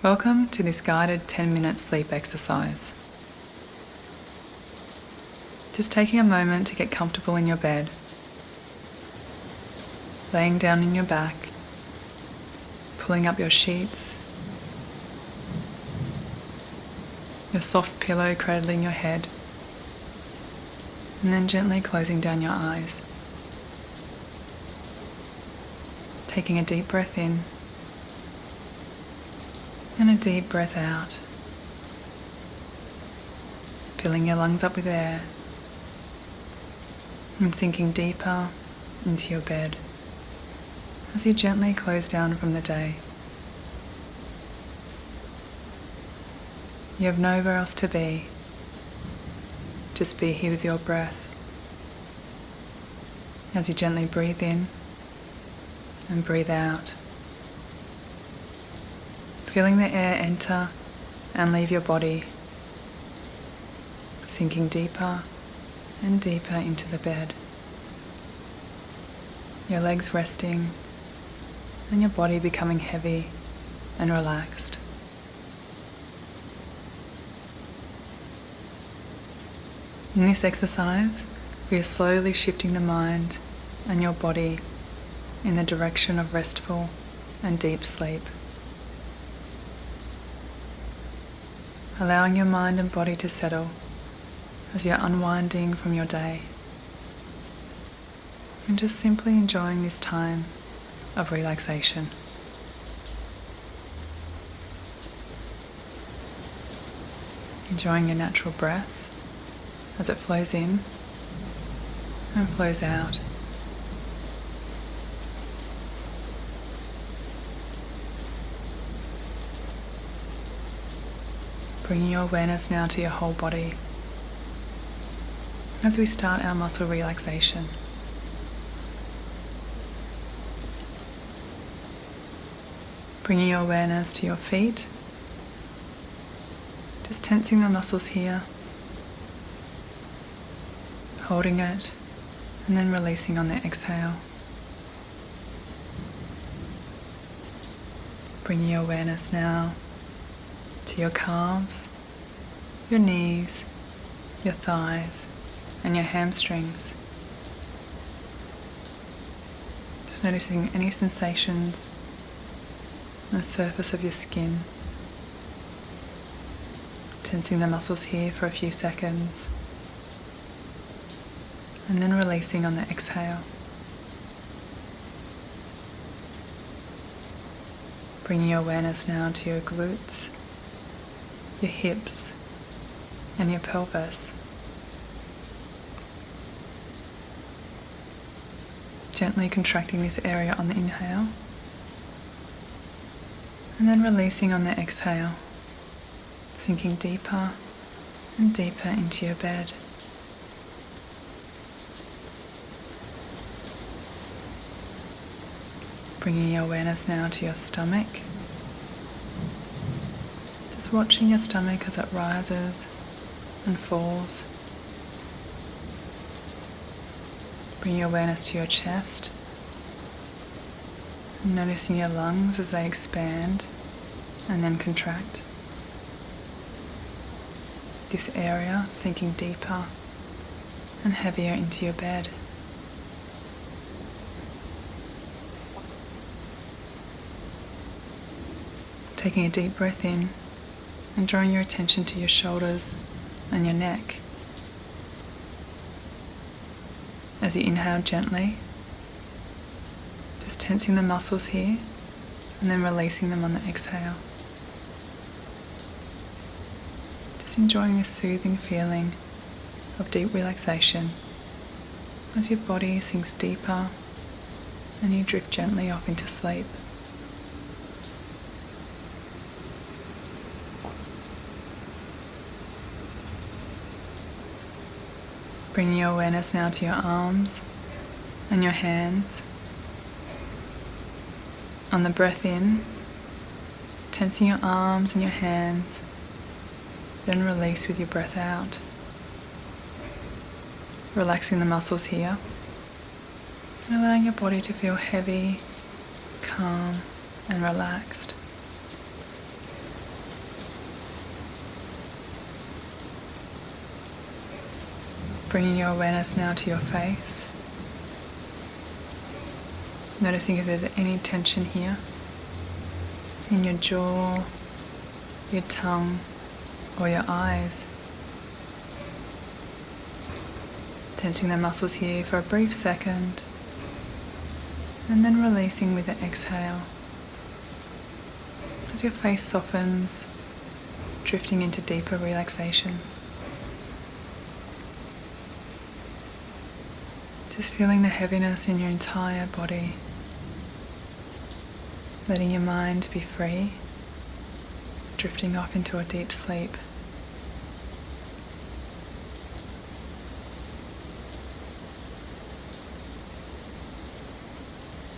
Welcome to this guided 10 minute sleep exercise. Just taking a moment to get comfortable in your bed, laying down in your back, pulling up your sheets, your soft pillow cradling your head, and then gently closing down your eyes. Taking a deep breath in and a deep breath out. Filling your lungs up with air and sinking deeper into your bed as you gently close down from the day. You have nowhere else to be. Just be here with your breath as you gently breathe in and breathe out feeling the air enter and leave your body, sinking deeper and deeper into the bed. Your legs resting and your body becoming heavy and relaxed. In this exercise, we are slowly shifting the mind and your body in the direction of restful and deep sleep. Allowing your mind and body to settle as you're unwinding from your day. And just simply enjoying this time of relaxation. Enjoying your natural breath as it flows in and flows out. Bringing your awareness now to your whole body as we start our muscle relaxation. Bringing your awareness to your feet, just tensing the muscles here, holding it, and then releasing on the exhale. Bringing your awareness now to your calves, your knees, your thighs, and your hamstrings. Just noticing any sensations on the surface of your skin. Tensing the muscles here for a few seconds. And then releasing on the exhale. Bringing your awareness now to your glutes your hips, and your pelvis. Gently contracting this area on the inhale, and then releasing on the exhale, sinking deeper and deeper into your bed. Bringing your awareness now to your stomach watching your stomach as it rises and falls. Bring your awareness to your chest. Noticing your lungs as they expand and then contract. This area sinking deeper and heavier into your bed. Taking a deep breath in and drawing your attention to your shoulders and your neck. As you inhale gently, just tensing the muscles here and then releasing them on the exhale. Just enjoying this soothing feeling of deep relaxation as your body sinks deeper and you drift gently off into sleep. Bringing your awareness now to your arms and your hands. On the breath in, tensing your arms and your hands, then release with your breath out. Relaxing the muscles here and allowing your body to feel heavy, calm, and relaxed. Bringing your awareness now to your face. Noticing if there's any tension here in your jaw, your tongue, or your eyes. Tensing the muscles here for a brief second and then releasing with the exhale. As your face softens, drifting into deeper relaxation. Just feeling the heaviness in your entire body. Letting your mind be free, drifting off into a deep sleep.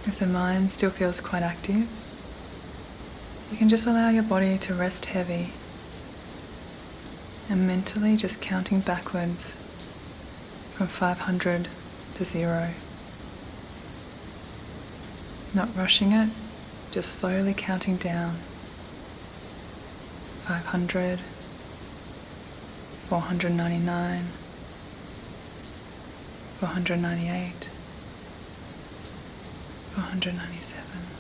If the mind still feels quite active, you can just allow your body to rest heavy and mentally just counting backwards from 500 to zero. Not rushing it, just slowly counting down. 500, 499, 498, 497.